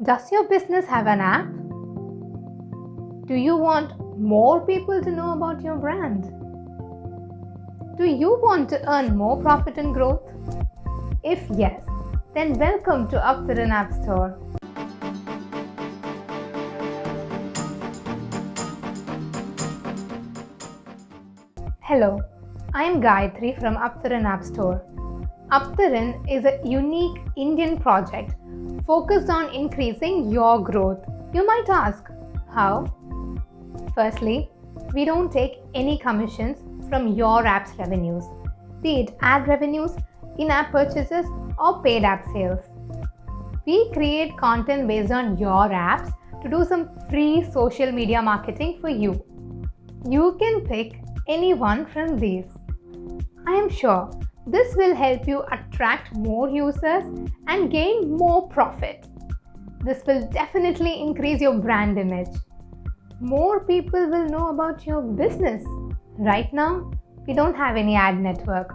Does your business have an app? Do you want more people to know about your brand? Do you want to earn more profit and growth? If yes, then welcome to Aptaran App Store. Hello, I am Gayatri from Aptaran App Store. Aptaran is a unique Indian project focused on increasing your growth. You might ask, how? Firstly, we don't take any commissions from your app's revenues, be it ad revenues, in-app purchases or paid app sales. We create content based on your apps to do some free social media marketing for you. You can pick any one from these. I am sure this will help you attract more users and gain more profit. This will definitely increase your brand image. More people will know about your business. Right now, we don't have any ad network.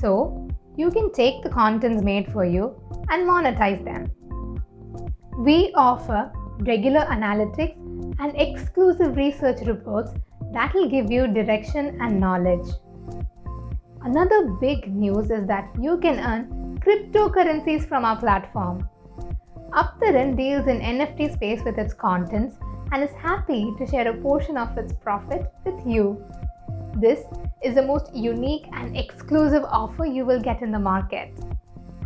So, you can take the contents made for you and monetize them. We offer regular analytics and exclusive research reports that will give you direction and knowledge. Another big news is that you can earn cryptocurrencies from our platform. Aptaran deals in NFT space with its contents and is happy to share a portion of its profit with you. This is the most unique and exclusive offer you will get in the market.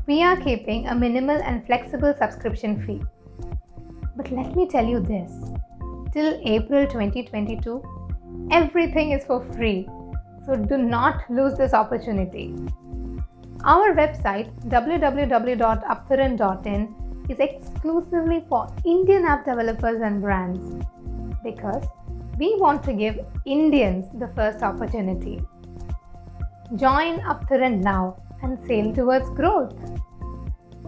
We are keeping a minimal and flexible subscription fee. But let me tell you this till April 2022, everything is for free so do not lose this opportunity. Our website www.aptaran.in is exclusively for Indian app developers and brands because we want to give Indians the first opportunity. Join Aptaran now and sail towards growth.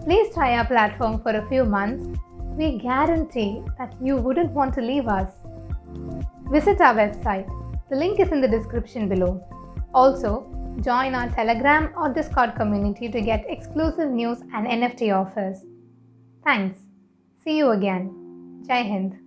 Please try our platform for a few months. We guarantee that you wouldn't want to leave us. Visit our website the link is in the description below. Also, join our Telegram or Discord community to get exclusive news and NFT offers. Thanks. See you again. Jai Hind.